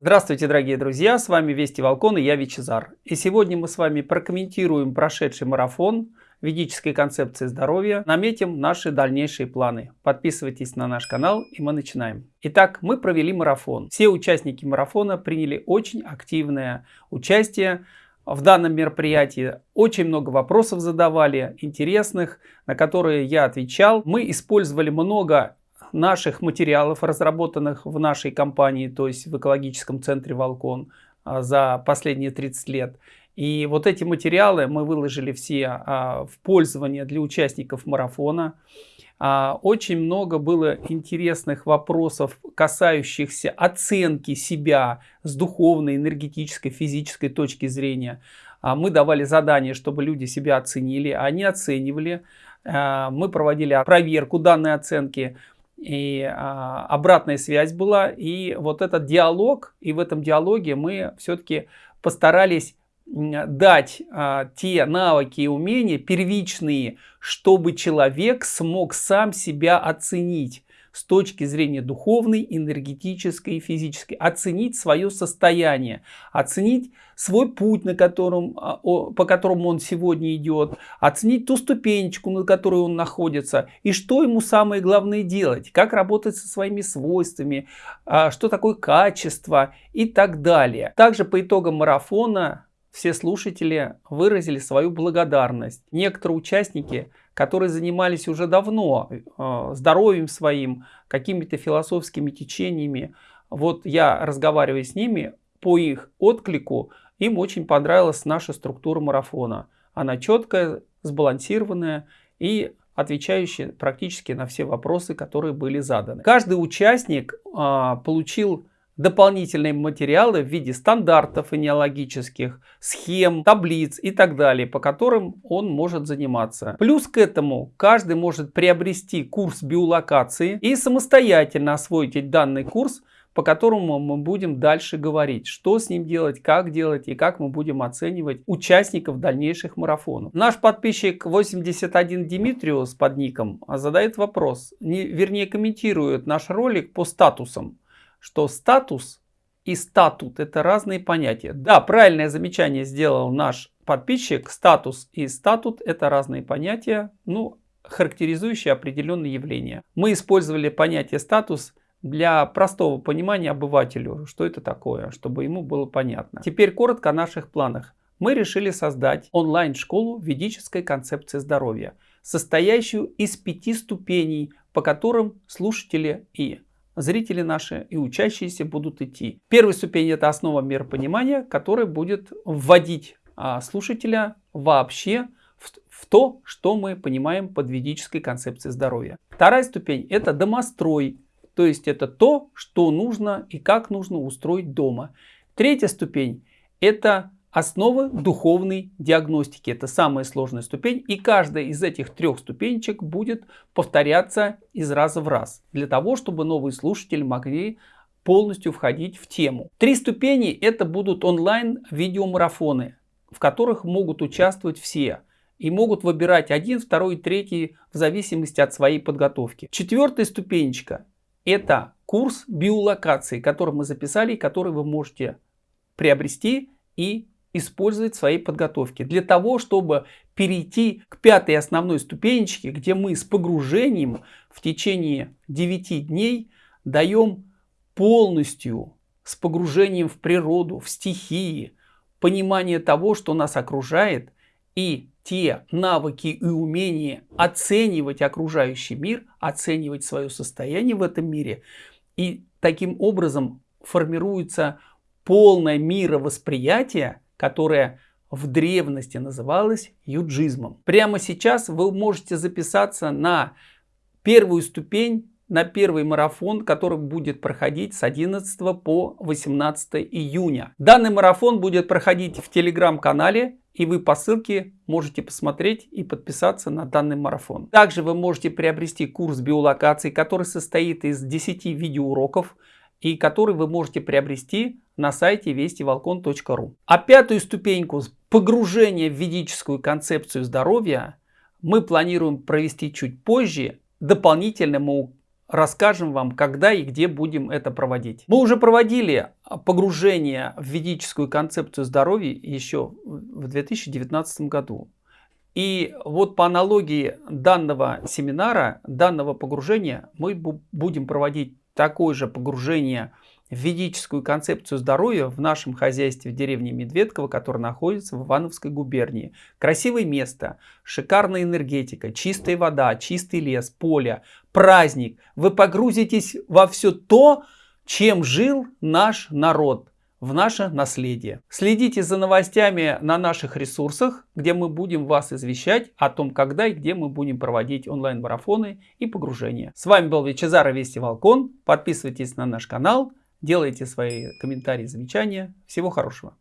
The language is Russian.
Здравствуйте, дорогие друзья! С вами Вести Волкон и я Вичезар. И сегодня мы с вами прокомментируем прошедший марафон ведической концепции здоровья, наметим наши дальнейшие планы. Подписывайтесь на наш канал и мы начинаем. Итак, мы провели марафон. Все участники марафона приняли очень активное участие в данном мероприятии. Очень много вопросов задавали, интересных, на которые я отвечал. Мы использовали много наших материалов, разработанных в нашей компании, то есть в экологическом центре «Волкон» а, за последние 30 лет. И вот эти материалы мы выложили все а, в пользование для участников марафона. А, очень много было интересных вопросов, касающихся оценки себя с духовной, энергетической, физической точки зрения. Мы давали задание, чтобы люди себя оценили, они оценивали. Мы проводили проверку данной оценки и а, обратная связь была, и вот этот диалог, и в этом диалоге мы все-таки постарались дать а, те навыки и умения первичные, чтобы человек смог сам себя оценить с точки зрения духовной, энергетической и физической. Оценить свое состояние, оценить свой путь, на котором, а, по которому он сегодня идет, оценить ту ступенечку, на которой он находится, и что ему самое главное делать, как работать со своими свойствами, а, что такое качество и так далее. Также по итогам марафона все слушатели выразили свою благодарность. Некоторые участники которые занимались уже давно э, здоровьем своим, какими-то философскими течениями. Вот я разговариваю с ними, по их отклику, им очень понравилась наша структура марафона. Она четкая, сбалансированная и отвечающая практически на все вопросы, которые были заданы. Каждый участник а, получил дополнительные материалы в виде стандартов энеологических, схем, таблиц и так далее, по которым он может заниматься. Плюс к этому каждый может приобрести курс биолокации и самостоятельно освоить данный курс, по которому мы будем дальше говорить, что с ним делать, как делать и как мы будем оценивать участников дальнейших марафонов. Наш подписчик 81 Димитриус под ником задает вопрос, не, вернее комментирует наш ролик по статусам что статус и статут это разные понятия. Да, правильное замечание сделал наш подписчик. Статус и статут это разные понятия, ну, характеризующие определенные явления. Мы использовали понятие статус для простого понимания обывателю, что это такое, чтобы ему было понятно. Теперь коротко о наших планах. Мы решили создать онлайн-школу ведической концепции здоровья, состоящую из пяти ступеней, по которым слушатели и зрители наши и учащиеся будут идти. Первая ступень это основа миропонимания, которая будет вводить а, слушателя вообще в, в то, что мы понимаем под ведической концепцией здоровья. Вторая ступень это домострой, то есть это то, что нужно и как нужно устроить дома. Третья ступень это Основы духовной диагностики. Это самая сложная ступень. И каждая из этих трех ступенечек будет повторяться из раза в раз. Для того, чтобы новые слушатели могли полностью входить в тему. Три ступени это будут онлайн видеомарафоны, в которых могут участвовать все. И могут выбирать один, второй, третий в зависимости от своей подготовки. Четвертая ступенечка это курс биолокации, который мы записали, который вы можете приобрести и использовать в своей подготовке. Для того, чтобы перейти к пятой основной ступенечке, где мы с погружением в течение 9 дней даем полностью с погружением в природу, в стихии, понимание того, что нас окружает, и те навыки и умения оценивать окружающий мир, оценивать свое состояние в этом мире. И таким образом формируется полное мировосприятие, которая в древности называлась юджизмом. Прямо сейчас вы можете записаться на первую ступень, на первый марафон, который будет проходить с 11 по 18 июня. Данный марафон будет проходить в телеграм-канале, и вы по ссылке можете посмотреть и подписаться на данный марафон. Также вы можете приобрести курс биолокации, который состоит из 10 видеоуроков, и который вы можете приобрести на сайте вестиволкон.ру. А пятую ступеньку погружения в ведическую концепцию здоровья мы планируем провести чуть позже. Дополнительно мы расскажем вам, когда и где будем это проводить. Мы уже проводили погружение в ведическую концепцию здоровья еще в 2019 году. И вот по аналогии данного семинара, данного погружения, мы будем проводить такое же погружение в ведическую концепцию здоровья в нашем хозяйстве в деревне Медведково, которая находится в Ивановской губернии. Красивое место, шикарная энергетика, чистая вода, чистый лес, поле, праздник. Вы погрузитесь во все то, чем жил наш народ в наше наследие. Следите за новостями на наших ресурсах, где мы будем вас извещать о том, когда и где мы будем проводить онлайн-марафоны и погружения. С вами был Вичезара Вести Волкон. Подписывайтесь на наш канал, делайте свои комментарии, замечания. Всего хорошего.